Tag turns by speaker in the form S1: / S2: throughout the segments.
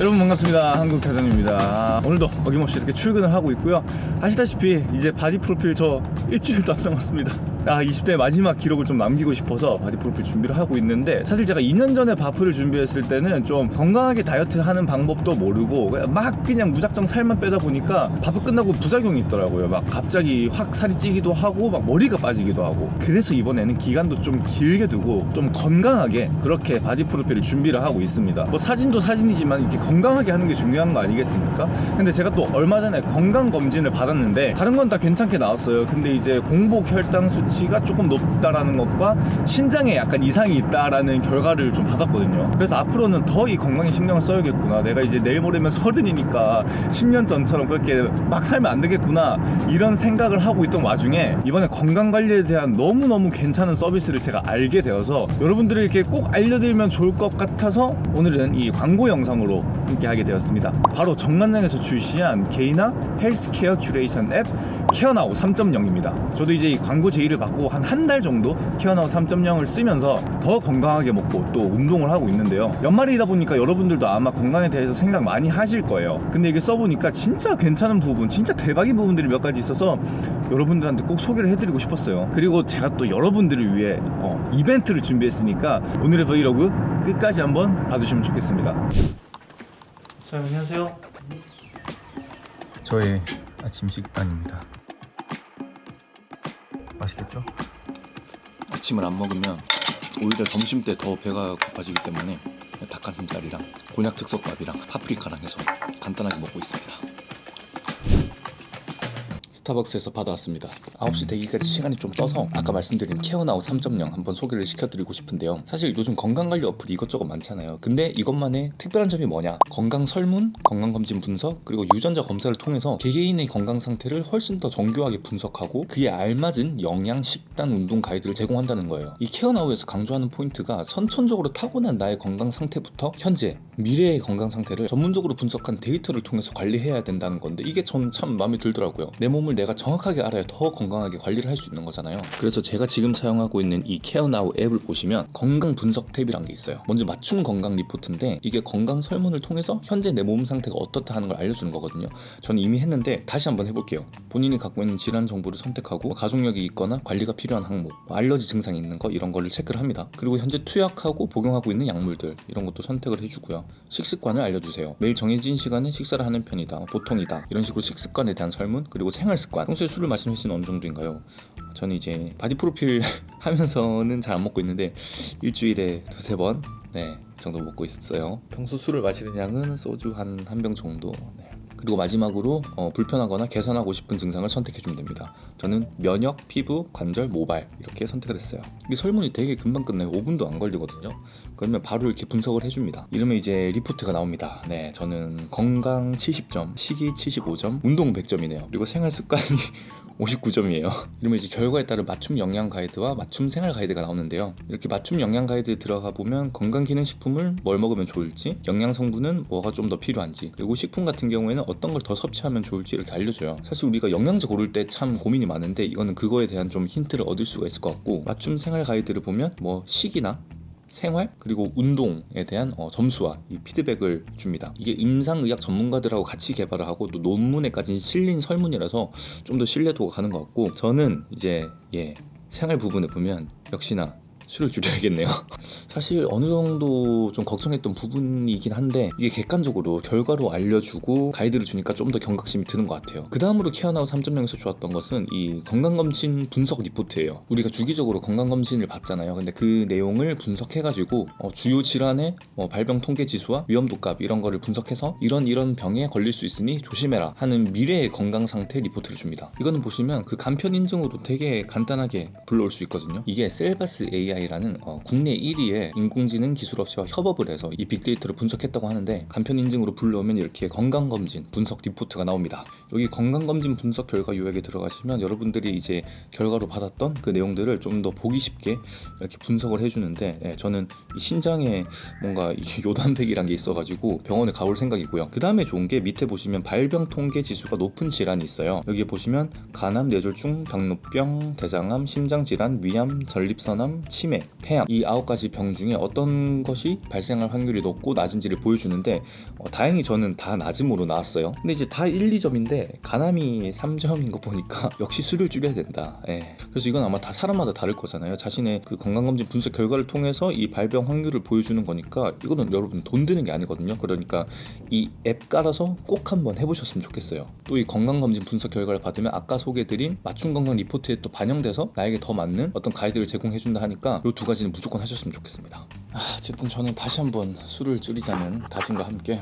S1: 여러분 반갑습니다. 한국타장입니다. 오늘도 어김없이 이렇게 출근을 하고 있고요. 아시다시피 이제 바디 프로필 저 일주일도 안 남았습니다 아 20대 마지막 기록을 좀 남기고 싶어서 바디 프로필 준비를 하고 있는데 사실 제가 2년 전에 바프를 준비했을 때는 좀 건강하게 다이어트 하는 방법도 모르고 그냥 막 그냥 무작정 살만 빼다 보니까 바프 끝나고 부작용이 있더라고요. 막 갑자기 확 살이 찌기도 하고 막 머리가 빠지기도 하고. 그래서 이번에는 기간도 좀 길게 두고 좀 건강하게 그렇게 바디 프로필을 준비를 하고 있습니다. 뭐 사진도 사진이지만 이렇게 건강하게 하는 게 중요한 거 아니겠습니까? 근데 제가 또 얼마 전에 건강 검진을 받았는데 다른 건 다 괜찮게 나왔어요. 근데 이제 공복 혈당 수치 가 조금 높다라는 것과 신장에 약간 이상이 있다라는 결과를 좀 받았거든요. 그래서 앞으로는 더 이 건강에 신경을 써야겠구나. 내가 이제 내일 모레면 서른이니까 10년 전처럼 그렇게 막 살면 안 되겠구나. 이런 생각을 하고 있던 와중에 이번에 건강관리에 대한 너무너무 괜찮은 서비스를 제가 알게 되어서 여러분들에게 꼭 알려드리면 좋을 것 같아서 오늘은 이 광고 영상으로 함께 하게 되었습니다. 바로 정관장에서 출시한 개인화 헬스케어 큐레이션 앱 케어나우 3.0입니다. 저도 이제 이 광고 제의를 받고 한 한 달 정도 케어나우 3.0을 쓰면서 더 건강하게 먹고 또 운동을 하고 있는데요. 연말이다 보니까 여러분들도 아마 건강에 대해서 생각 많이 하실 거예요. 근데 이게 써보니까 진짜 괜찮은 부분 진짜 대박인 부분들이 몇 가지 있어서 여러분들한테 꼭 소개를 해드리고 싶었어요. 그리고 제가 또 여러분들을 위해 어, 이벤트를 준비했으니까 오늘의 브이로그 끝까지 한번 봐주시면 좋겠습니다. 자 안녕하세요. 저의 아침 식단입니다 맛있겠죠? 아침을 안 먹으면 오히려 점심 때 더 배가 고파지기 때문에 닭가슴살이랑 곤약 즉석밥이랑 파프리카랑 해서 간단하게 먹고 있습니다 스타벅스에서 받아왔습니다. 9시 대기까지 시간이 좀 떠서 아까 말씀드린 케어나우 3.0 한번 소개를 시켜드리고 싶은데요. 사실 요즘 건강관리 어플이 이것저것 많잖아요. 근데 이것만의 특별한 점이 뭐냐? 건강 설문, 건강검진 분석 그리고 유전자 검사를 통해서 개개인의 건강 상태를 훨씬 더 정교하게 분석하고 그에 알맞은 영양, 식단, 운동 가이드를 제공한다는 거예요. 이 케어나우에서 강조하는 포인트가 선천적으로 타고난 나의 건강 상태부터 현재, 미래의 건강 상태를 전문적으로 분석한 데이터를 통해서 관리해야 된다는 건데 이게 전 참 마음에 들더라고요. 내 몸을 내가 정확하게 알아야 더 건강하게 관리를 할 수 있는 거잖아요. 그래서 제가 지금 사용하고 있는 이 케어나우 앱을 보시면 건강 분석 탭이란 게 있어요. 먼저 맞춤 건강 리포트인데 이게 건강 설문을 통해서 현재 내 몸 상태가 어떻다 하는 걸 알려주는 거거든요. 저는 이미 했는데 다시 한번 해볼게요. 본인이 갖고 있는 질환 정보를 선택하고 가족력이 있거나 관리가 필요한 항목 뭐 알러지 증상이 있는 거 이런 거를 체크를 합니다. 그리고 현재 투약하고 복용하고 있는 약물들 이런 것도 선택을 해주고요 식습관을 알려주세요. 매일 정해진 시간에 식사를 하는 편이다 보통이다. 이런 식으로 식습관에 대한 설문 그리고 생활 습관. 평소에 술을 마시는 횟수는 어느 정도인가요? 저는 이제 바디 프로필 하면서는 잘 안 먹고 있는데 일주일에 두세 번? 네, 정도 먹고 있어요. 평소 술을 마시는 양은 소주 한 한 병 정도. 네. 그리고 마지막으로 어, 불편하거나 개선하고 싶은 증상을 선택해주면 됩니다. 저는 면역, 피부, 관절, 모발 이렇게 선택을 했어요. 이 설문이 되게 금방 끝나요. 5분도 안 걸리거든요. 그러면 바로 이렇게 분석을 해줍니다. 이러면 이제 리포트가 나옵니다. 네 저는 건강 70점, 식이 75점, 운동 100점이네요. 그리고 생활 습관이 59점이에요. 이러면 이제 결과에 따른 맞춤 영양 가이드와 맞춤 생활 가이드가 나오는데요. 이렇게 맞춤 영양 가이드에 들어가 보면 건강기능식품을 뭘 먹으면 좋을지 영양 성분은 뭐가 좀 더 필요한지 그리고 식품 같은 경우에는 어떤 걸 더 섭취하면 좋을지 이렇게 알려줘요. 사실 우리가 영양제 고를 때 참 고민이 많은데 이거는 그거에 대한 좀 힌트를 얻을 수가 있을 것 같고 맞춤 생활 가이드를 보면 뭐 식이나 생활 그리고 운동에 대한 어, 점수와 이 피드백을 줍니다. 이게 임상의학 전문가들하고 같이 개발을 하고 또 논문에까지 실린 설문이라서 좀 더 신뢰도가 가는 것 같고 저는 이제 예 생활 부분에 보면 역시나 술을 줄여야겠네요. 사실 어느 정도 좀 걱정했던 부분이긴 한데 이게 객관적으로 결과로 알려주고 가이드를 주니까 좀 더 경각심이 드는 것 같아요. 그 다음으로 케어나우 3.0에서 좋았던 것은 이 건강검진 분석 리포트예요. 우리가 주기적으로 건강검진을 받잖아요. 근데 그 내용을 분석해가지고 어, 주요 질환의 뭐 발병 통계 지수와 위험도 값 이런 거를 분석해서 이런 이런 병에 걸릴 수 있으니 조심해라 하는 미래의 건강 상태 리포트를 줍니다. 이거는 보시면 그 간편 인증으로 되게 간단하게 불러올 수 있거든요. 이게 셀바스 AI AI라는 어, 국내 1위의 인공지능 기술 업체와 협업을 해서 이 빅데이터를 분석했다고 하는데 간편 인증으로 불러오면 이렇게 건강검진 분석 리포트가 나옵니다. 여기 건강검진 분석 결과 요약에 들어가시면 여러분들이 이제 결과로 받았던 그 내용들을 좀 더 보기 쉽게 이렇게 분석을 해주는데 예, 저는 이 신장에 뭔가 이 요단백이란 게 있어가지고 병원에 가볼 생각이고요. 그 다음에 좋은 게 밑에 보시면 발병 통계 지수가 높은 질환이 있어요. 여기 보시면 간암, 뇌졸중, 당뇨병, 대장암, 심장질환, 위암, 전립선암, 침 치매, 폐암 이 아홉 가지 병 중에 어떤 것이 발생할 확률이 높고 낮은지를 보여주는데 어, 다행히 저는 다 낮음으로 나왔어요. 근데 이제 다 1, 2점인데 가남이 3점인 거 보니까 역시 술을 줄여야 된다. 예. 그래서 이건 아마 다 사람마다 다를 거잖아요. 자신의 그 건강검진 분석 결과를 통해서 이 발병 확률을 보여주는 거니까 이거는 여러분 돈 드는 게 아니거든요. 그러니까 이 앱 깔아서 꼭 한번 해보셨으면 좋겠어요. 또 이 건강검진 분석 결과를 받으면 아까 소개드린 맞춤 건강 리포트에 또 반영돼서 나에게 더 맞는 어떤 가이드를 제공해준다 하니까 이 두 가지는 무조건 하셨으면 좋겠습니다. 아, 어쨌든 저는 다시 한번 술을 줄이자는 다짐과 함께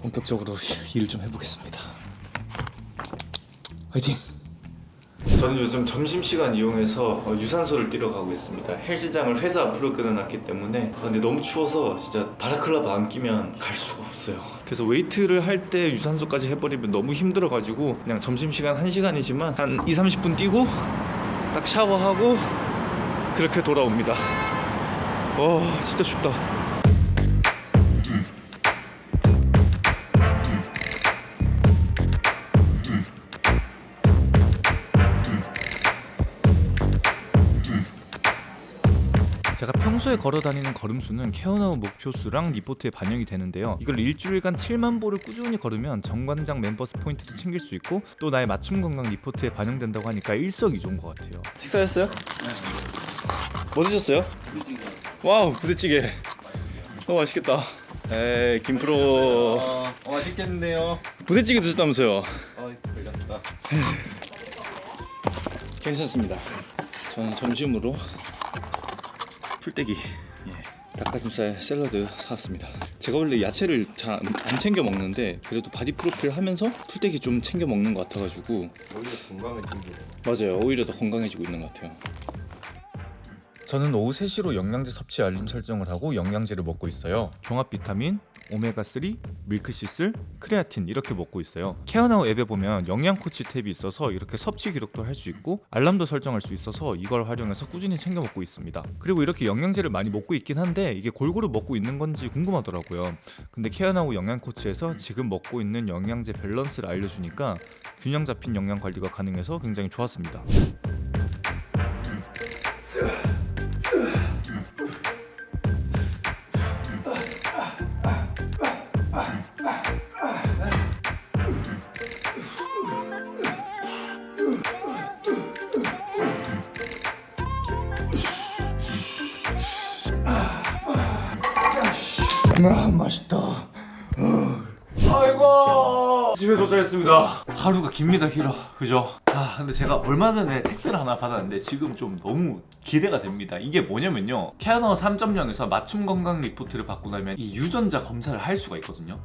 S1: 본격적으로 일을 좀 해보겠습니다. 화이팅! 저는 요즘 점심시간 이용해서 어, 유산소를 뛰러 가고 있습니다. 헬스장을 회사 앞으로 끊어놨기 때문에 아, 근데 너무 추워서 진짜 balaclava 안 끼면 갈 수가 없어요. 그래서 웨이트를 할 때 유산소까지 해버리면 너무 힘들어가지고 그냥 점심시간 1시간이지만 한 2, 30분 뛰고 딱 샤워하고 그렇게 돌아옵니다. 와 진짜 춥다. 제가 평소에 걸어 다니는 걸음수는 케어나우 목표수랑 리포트에 반영이 되는데요. 이걸 일주일간 7만 보를 꾸준히 걸으면 정관장 멤버스 포인트도 챙길 수 있고 또 나의 맞춤 건강 리포트에 반영된다고 하니까 일석이조인 것 같아요. 식사했어요? 네. 뭐 드셨어요? 와우 부대찌개. 너무 맛있겠다. 에이 김프로
S2: 어, 어, 맛있겠는데요.
S1: 부대찌개 드셨다면서요?
S2: 어, 걸렸다.
S1: 괜찮습니다. 저는 점심으로 풀떼기, 예, 닭가슴살 샐러드 사왔습니다. 제가 원래 야채를 잘 안 챙겨 먹는데 그래도 바디 프로필 하면서 풀떼기 좀 챙겨 먹는 것 같아가지고
S2: 오히려 챙기네.
S1: 맞아요. 오히려 더 건강해지고 있는 것 같아요. 저는 오후 3시로 영양제 섭취 알림 설정을 하고 영양제를 먹고 있어요. 종합 비타민, 오메가3, 밀크시슬, 크레아틴 이렇게 먹고 있어요. 케어나우 앱에 보면 영양 코치 탭이 있어서 이렇게 섭취 기록도 할 수 있고 알람도 설정할 수 있어서 이걸 활용해서 꾸준히 챙겨 먹고 있습니다. 그리고 이렇게 영양제를 많이 먹고 있긴 한데 이게 골고루 먹고 있는 건지 궁금하더라고요. 근데 케어나우 영양 코치에서 지금 먹고 있는 영양제 밸런스를 알려주니까 균형 잡힌 영양 관리가 가능해서 굉장히 좋았습니다. 아 맛있다. 아이고 집에 도착했습니다. 하루가 깁니다 길어 그죠? 아 근데 제가 얼마 전에 택배를 하나 받았는데 지금 좀 너무 기대가 됩니다. 이게 뭐냐면요 케어나우 3.0에서 맞춤 건강 리포트를 받고 나면 이 유전자 검사를 할 수가 있거든요.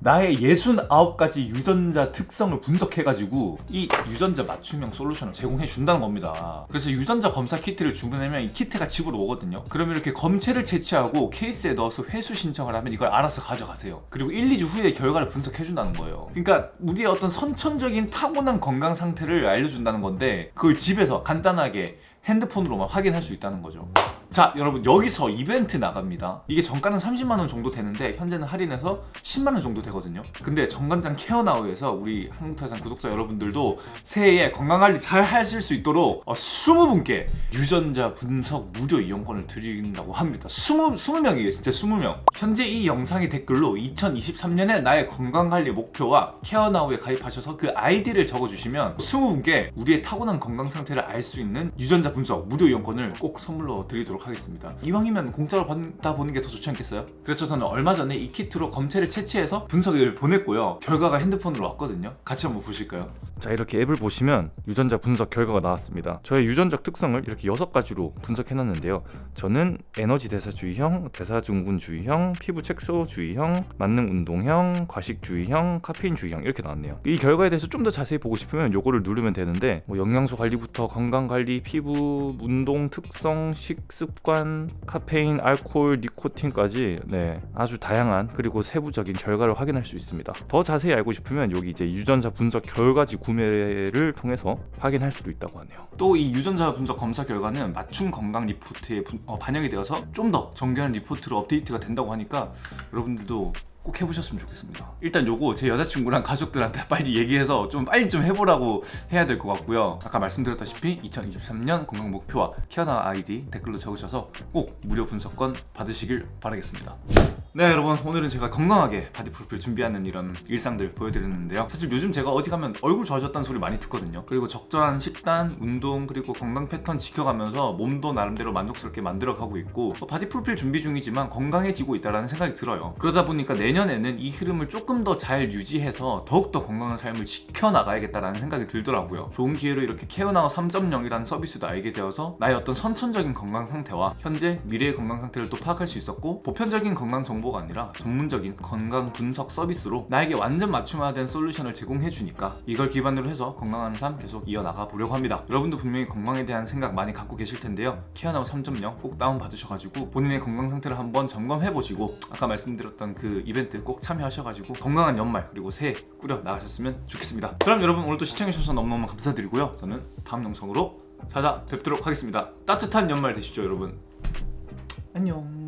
S1: 나의 69가지 유전자 특성을 분석해가지고 이 유전자 맞춤형 솔루션을 제공해 준다는 겁니다. 그래서 유전자 검사 키트를 주문하면 이 키트가 집으로 오거든요. 그러면 이렇게 검체를 채취하고 케이스에 넣어서 회수 신청을 하면 이걸 알아서 가져가세요. 그리고 1, 2주 후에 결과를 분석해 준다는 거예요. 그러니까 우리의 어떤 선천적인 타고난 건강 상태를 알려준다는 건데 그걸 집에서 간단하게 핸드폰으로만 확인할 수 있다는 거죠. 자 여러분 여기서 이벤트 나갑니다. 이게 정가는 30만원 정도 되는데 현재는 할인해서 10만원 정도 되거든요. 근데 정관장 케어나우에서 우리 한국타장 구독자 여러분들도 새해에 건강관리 잘 하실 수 있도록 어, 20분께 유전자 분석 무료 이용권을 드린다고 합니다. 20, 20명이에요 진짜 20명. 현재 이 영상의 댓글로 2023년에 나의 건강관리 목표와 케어나우에 가입하셔서 그 아이디를 적어주시면 20분께 우리의 타고난 건강 상태를 알 수 있는 유전자 분석 무료 이용권을 꼭 선물로 드리도록 하겠습니다. 이왕이면 공짜로 받아 보는 게 더 좋지 않겠어요? 그래서 저는 얼마 전에 이 키트로 검체를 채취해서 분석을 보냈고요. 결과가 핸드폰으로 왔거든요. 같이 한번 보실까요? 자 이렇게 앱을 보시면 유전자 분석 결과가 나왔습니다. 저의 유전적 특성을 이렇게 여섯 가지로 분석해놨는데요. 저는 에너지 대사주의형, 대사증후군주의형, 피부 색소주의형, 만능 운동형, 과식주의형, 카페인주의형 이렇게 나왔네요. 이 결과에 대해서 좀 더 자세히 보고 싶으면 요거를 누르면 되는데 뭐 영양소 관리부터 건강관리, 피부, 운동 특성, 식습관, 카페인, 알코올, 니코틴까지 네 아주 다양한 그리고 세부적인 결과를 확인할 수 있습니다. 더 자세히 알고 싶으면 여기 이제 유전자 분석 결과지 구매를 통해서 확인할 수도 있다고 하네요. 또 이 유전자 분석 검사 결과는 맞춤 건강 리포트에 분- 어, 반영이 되어서 좀 더 정교한 리포트로 업데이트가 된다고 하니까 여러분들도 꼭 해보셨으면 좋겠습니다. 일단 요거 제 여자친구랑 가족들한테 빨리 얘기해서 좀 빨리 좀 해보라고 해야 될 것 같고요. 아까 말씀드렸다시피 2023년 건강 목표와 케어나우 아이디 댓글로 적으셔서 꼭 무료 분석권 받으시길 바라겠습니다. 네 여러분. 오늘은 제가 건강하게 바디 프로필 준비하는 이런 일상들 보여드렸는데요. 사실 요즘 제가 어디 가면 얼굴 좋아졌다는 소리 많이 듣거든요. 그리고 적절한 식단, 운동 그리고 건강 패턴 지켜가면서 몸도 나름대로 만족스럽게 만들어가고 있고 뭐 바디 프로필 준비 중이지만 건강해지고 있다는 생각이 들어요. 그러다 보니까 내년에는 이 흐름을 조금 더 잘 유지해서 더욱더 건강한 삶을 지켜나가야겠다는 생각이 들더라고요. 좋은 기회로 이렇게 케어나우 3.0이라는 서비스도 알게 되어서 나의 어떤 선천적인 건강 상태와 현재 미래의 건강 상태를 또 파악할 수 있었고 보편적인 건강 정보가 아니라 전문적인 건강 분석 서비스로 나에게 완전 맞춤화된 솔루션을 제공해 주니까 이걸 기반으로 해서 건강한 삶 계속 이어나가 보려고 합니다. 여러분도 분명히 건강에 대한 생각 많이 갖고 계실 텐데요. 키아나우 3.0 꼭 다운 받으셔가지고 본인의 건강 상태를 한번 점검해 보시고 아까 말씀드렸던 그 이벤트 꼭 참여하셔가지고 건강한 연말 그리고 새해 꾸려 나가셨으면 좋겠습니다. 그럼 여러분 오늘도 시청해주셔서 너무너무 감사드리고요. 저는 다음 영상으로 찾아뵙도록 하겠습니다. 따뜻한 연말 되십시오 여러분. 안녕